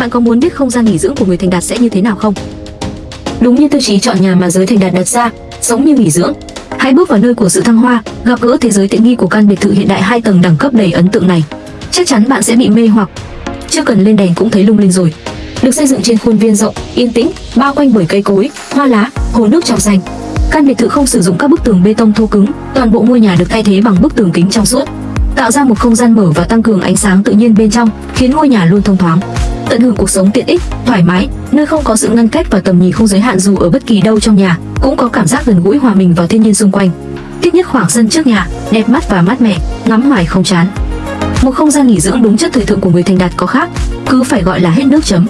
Bạn có muốn biết không gian nghỉ dưỡng của người thành đạt sẽ như thế nào không? Đúng như tiêu chí chọn nhà mà giới thành đạt đặt ra, sống như nghỉ dưỡng. Hãy bước vào nơi của sự thăng hoa, gặp gỡ thế giới tiện nghi của căn biệt thự hiện đại hai tầng đẳng cấp đầy ấn tượng này. Chắc chắn bạn sẽ bị mê hoặc. Chưa cần lên đèn cũng thấy lung linh rồi. Được xây dựng trên khuôn viên rộng, yên tĩnh, bao quanh bởi cây cối, hoa lá, hồ nước trong xanh. Căn biệt thự không sử dụng các bức tường bê tông thô cứng, toàn bộ ngôi nhà được thay thế bằng bức tường kính trong suốt, tạo ra một không gian mở và tăng cường ánh sáng tự nhiên bên trong, khiến ngôi nhà luôn thông thoáng. Tận hưởng cuộc sống tiện ích, thoải mái, nơi không có sự ngăn cách và tầm nhìn không giới hạn dù ở bất kỳ đâu trong nhà, cũng có cảm giác gần gũi hòa mình vào thiên nhiên xung quanh. Thích nhất khoảng sân trước nhà, đẹp mắt và mát mẻ, ngắm hoài không chán. Một không gian nghỉ dưỡng đúng chất thời thượng của người thành đạt có khác, cứ phải gọi là hết nước chấm.